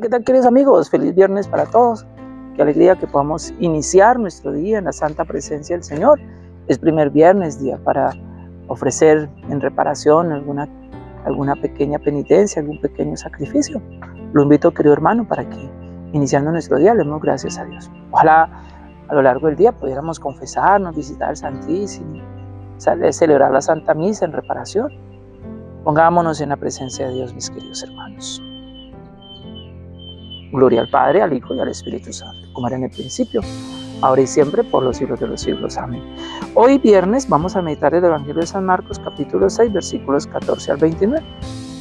¿qué tal queridos amigos? Feliz viernes para todos. Qué alegría que podamos iniciar nuestro día en la santa presencia del Señor. Es primer viernes, día para ofrecer en reparación alguna, alguna pequeña penitencia, algún pequeño sacrificio. Lo invito, querido hermano, para que iniciando nuestro día le demos gracias a Dios. Ojalá a lo largo del día pudiéramos confesarnos, visitar el Santísimo, celebrar la Santa Misa en reparación. Pongámonos en la presencia de Dios, mis queridos hermanos. Gloria al Padre, al Hijo y al Espíritu Santo, como era en el principio, ahora y siempre, por los siglos de los siglos. Amén. Hoy viernes vamos a meditar el Evangelio de San Marcos, capítulo 6, versículos 14 al 29.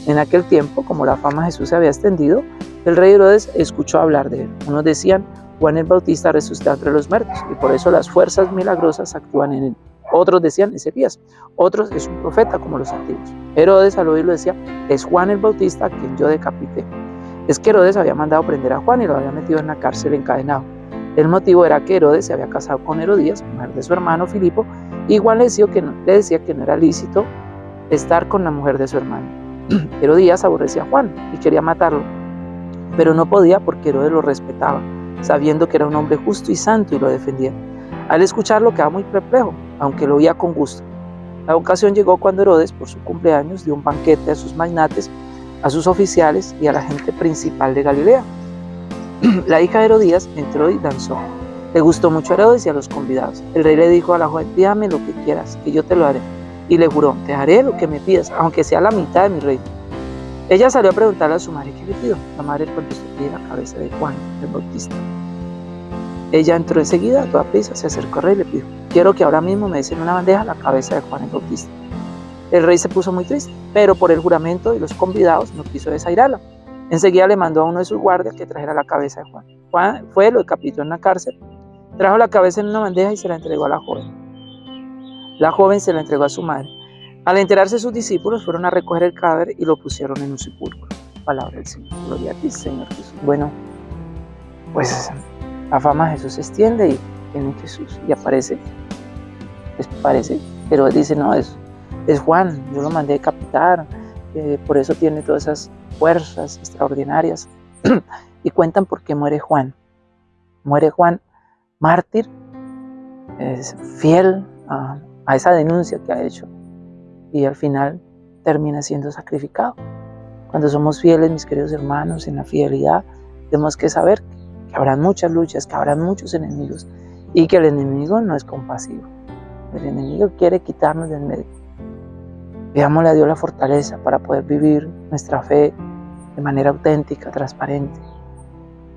En aquel tiempo, como la fama de Jesús se había extendido, el rey Herodes escuchó hablar de él. Unos decían, Juan el Bautista resucitó entre los muertos, y por eso las fuerzas milagrosas actúan en él. Otros decían, es Elías. Otros, es un profeta como los antiguos. Herodes al oírlo decía, es Juan el Bautista quien yo decapité. Es que Herodes había mandado prender a Juan y lo había metido en la cárcel encadenado. El motivo era que Herodes se había casado con Herodías, mujer de su hermano Filipo, y Juan le decía, que no, era lícito estar con la mujer de su hermano. Herodías aborrecía a Juan y quería matarlo, pero no podía porque Herodes lo respetaba, sabiendo que era un hombre justo y santo y lo defendía. Al escucharlo quedaba muy perplejo, aunque lo oía con gusto. La ocasión llegó cuando Herodes, por su cumpleaños, dio un banquete a sus magnates a sus oficiales y a la gente principal de Galilea. La hija de Herodías entró y danzó. Le gustó mucho a Herodes y a los convidados. El rey le dijo a la joven, pídame lo que quieras, que yo te lo haré. Y le juró, te haré lo que me pidas, aunque sea la mitad de mi reino. Ella salió a preguntarle a su madre qué le pidió. La madre contestó, pide la cabeza de Juan, el Bautista. Ella entró enseguida, a toda prisa, se acercó al rey y le pidió, quiero que ahora mismo me des en una bandeja la cabeza de Juan el Bautista. El rey se puso muy triste, pero por el juramento de los convidados no quiso desairarla. Enseguida le mandó a uno de sus guardias que trajera la cabeza de Juan. Juan fue, lo decapitó en la cárcel, trajo la cabeza en una bandeja y se la entregó a la joven. La joven se la entregó a su madre. Al enterarse sus discípulos fueron a recoger el cadáver y lo pusieron en un sepulcro. Palabra del Señor. Gloria a ti, Señor Jesús. Bueno, pues la fama de Jesús se extiende y en Jesús y aparece, pues parece, pero dice, no, es es Juan, yo lo mandé decapitar, eh, por eso tiene todas esas fuerzas extraordinarias. y cuentan por qué muere Juan. Muere Juan mártir, es fiel a, a esa denuncia que ha hecho y al final termina siendo sacrificado. Cuando somos fieles, mis queridos hermanos, en la fidelidad, tenemos que saber que habrán muchas luchas, que habrán muchos enemigos y que el enemigo no es compasivo. El enemigo quiere quitarnos del medio. Veámosle a Dios la fortaleza para poder vivir nuestra fe de manera auténtica, transparente.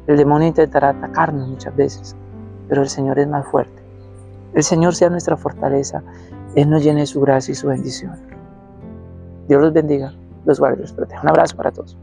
El demonio intentará atacarnos muchas veces, pero el Señor es más fuerte. El Señor sea nuestra fortaleza, Él nos llene su gracia y su bendición. Dios los bendiga, los guarde los proteja. Un abrazo para todos.